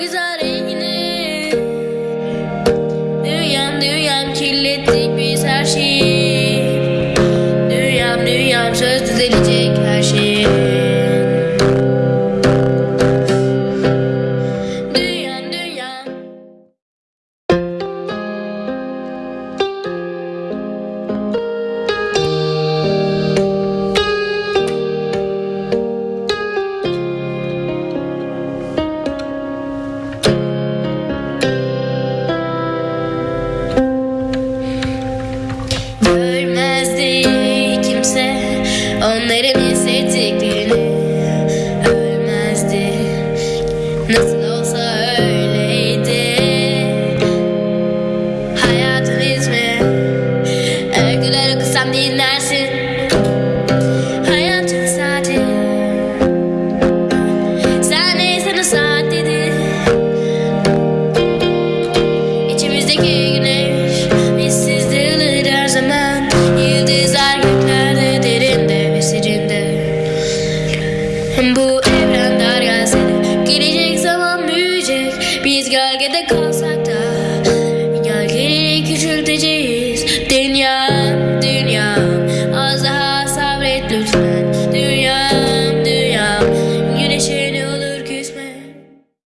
güzel rengini. Dünyam dünyam kirlettik biz her şeyi. Söz düzelecek her şey onların hissettiklerini Ölmezdi. Nasıl olsa öyleydi. Hayatın ritmi Öyküler okusam dinlersin Bu evren dar gelsene Gelecek zaman büyüyecek. Biz gölgede kalsak da Gölgeleri küçülteceğiz. Dünya